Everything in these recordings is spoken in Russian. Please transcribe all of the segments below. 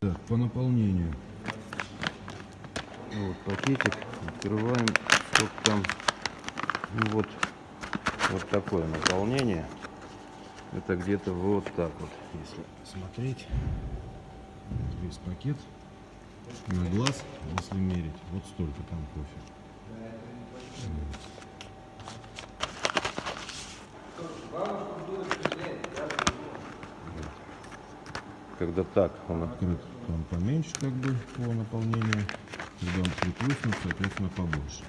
Так, по наполнению. Ну вот пакетик. Открываем, сколько там. Ну вот, вот такое наполнение. Это где-то вот так вот, если смотреть. Весь пакет на глаз, если мерить. Вот столько там кофе. Вот. Когда так он открыт, то он поменьше как бы по наполнению. Когда он приплюснут, соответственно, побольше.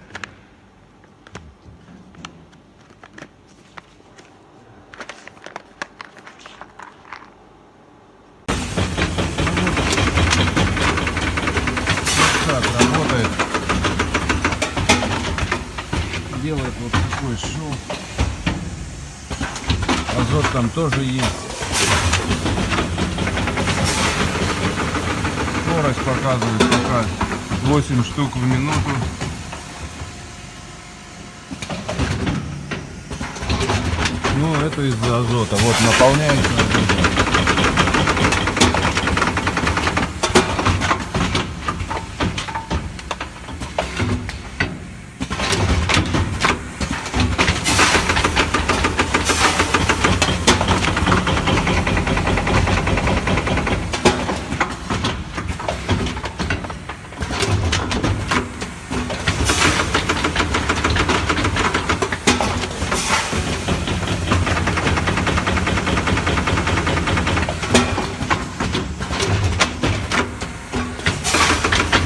Делает вот такой шов. Азот там тоже есть. Скорость показывает пока 8 штук в минуту. Ну, это из-за азота. Вот наполняется.